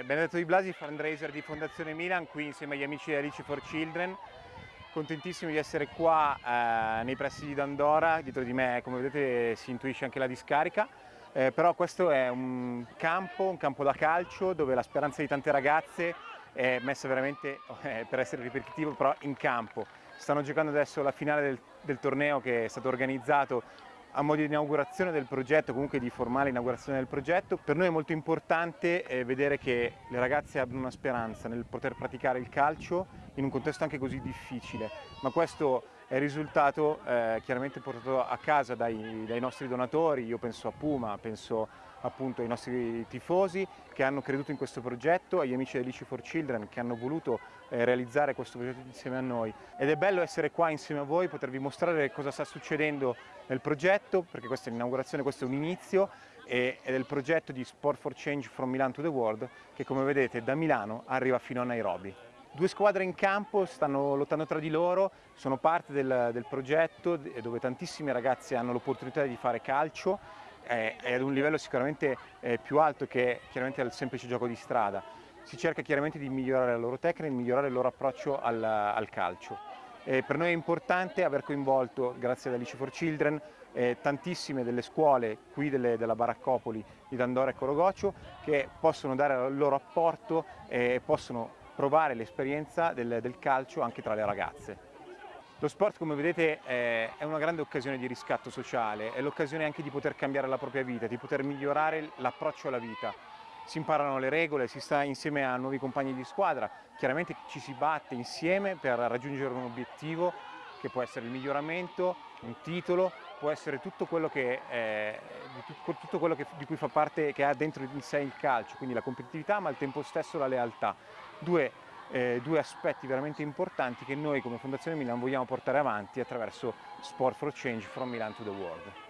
Eh, Benedetto Di Blasi, fundraiser di Fondazione Milan, qui insieme agli amici di Alice for Children. Contentissimo di essere qua eh, nei pressi di Dandora, dietro di me come vedete si intuisce anche la discarica, eh, però questo è un campo, un campo da calcio dove la speranza di tante ragazze è messa veramente, eh, per essere ripetitivo, però in campo. Stanno giocando adesso la finale del, del torneo che è stato organizzato a modo di inaugurazione del progetto, comunque di formale inaugurazione del progetto. Per noi è molto importante eh, vedere che le ragazze abbiano una speranza nel poter praticare il calcio in un contesto anche così difficile, ma questo è il risultato eh, chiaramente portato a casa dai, dai nostri donatori, io penso a Puma, penso appunto ai nostri tifosi che hanno creduto in questo progetto, agli amici di Alice for Children che hanno voluto eh, realizzare questo progetto insieme a noi. Ed è bello essere qua insieme a voi, potervi mostrare cosa sta succedendo nel progetto, perché questa è l'inaugurazione, questo è un inizio, e, è del progetto di Sport for Change from Milan to the World, che come vedete da Milano arriva fino a Nairobi. Due squadre in campo stanno lottando tra di loro, sono parte del, del progetto dove tantissime ragazze hanno l'opportunità di fare calcio è, è ad un livello sicuramente eh, più alto che chiaramente al semplice gioco di strada. Si cerca chiaramente di migliorare la loro tecnica, di migliorare il loro approccio al, al calcio. Eh, per noi è importante aver coinvolto, grazie ad Alice for Children, eh, tantissime delle scuole qui delle, della Baraccopoli di Dandora e Corogocio che possono dare il loro apporto e possono provare l'esperienza del, del calcio anche tra le ragazze. Lo sport, come vedete, è una grande occasione di riscatto sociale, è l'occasione anche di poter cambiare la propria vita, di poter migliorare l'approccio alla vita. Si imparano le regole, si sta insieme a nuovi compagni di squadra, chiaramente ci si batte insieme per raggiungere un obiettivo che può essere il miglioramento, un titolo, può essere tutto quello, che, eh, tutto quello che, di cui fa parte, che ha dentro di sé il calcio, quindi la competitività ma al tempo stesso la lealtà. Due eh, due aspetti veramente importanti che noi come Fondazione Milan vogliamo portare avanti attraverso Sport for Change from Milan to the World.